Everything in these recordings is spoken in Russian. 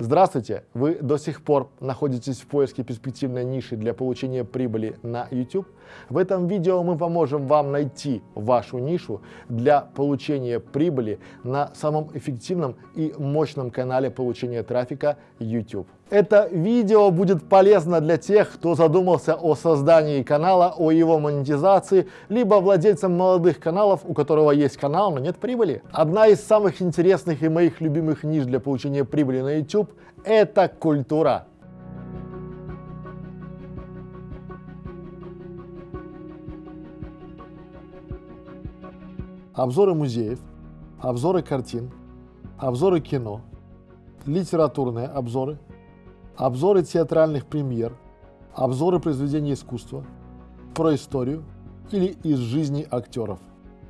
Здравствуйте! Вы до сих пор находитесь в поиске перспективной ниши для получения прибыли на YouTube? В этом видео мы поможем вам найти вашу нишу для получения прибыли на самом эффективном и мощном канале получения трафика YouTube. Это видео будет полезно для тех, кто задумался о создании канала, о его монетизации, либо владельцам молодых каналов, у которого есть канал, но нет прибыли. Одна из самых интересных и моих любимых ниш для получения прибыли на YouTube – это культура. Обзоры музеев, обзоры картин, обзоры кино, литературные обзоры – обзоры театральных премьер, обзоры произведений искусства, про историю или из жизни актеров.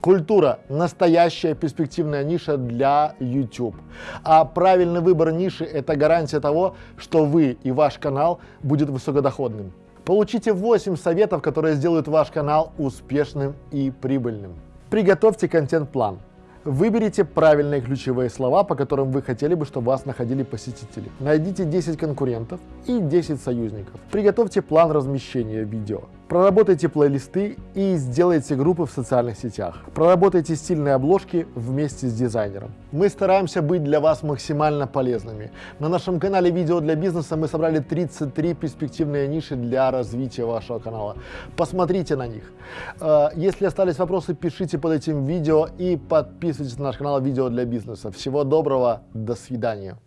Культура – настоящая перспективная ниша для YouTube. А правильный выбор ниши – это гарантия того, что вы и ваш канал будет высокодоходным. Получите 8 советов, которые сделают ваш канал успешным и прибыльным. Приготовьте контент-план. Выберите правильные ключевые слова, по которым вы хотели бы, чтобы вас находили посетители. Найдите 10 конкурентов и 10 союзников. Приготовьте план размещения видео. Проработайте плейлисты и сделайте группы в социальных сетях. Проработайте стильные обложки вместе с дизайнером. Мы стараемся быть для вас максимально полезными. На нашем канале «Видео для бизнеса» мы собрали 33 перспективные ниши для развития вашего канала. Посмотрите на них. Э, если остались вопросы, пишите под этим видео и подписывайтесь на наш канал «Видео для бизнеса». Всего доброго, до свидания.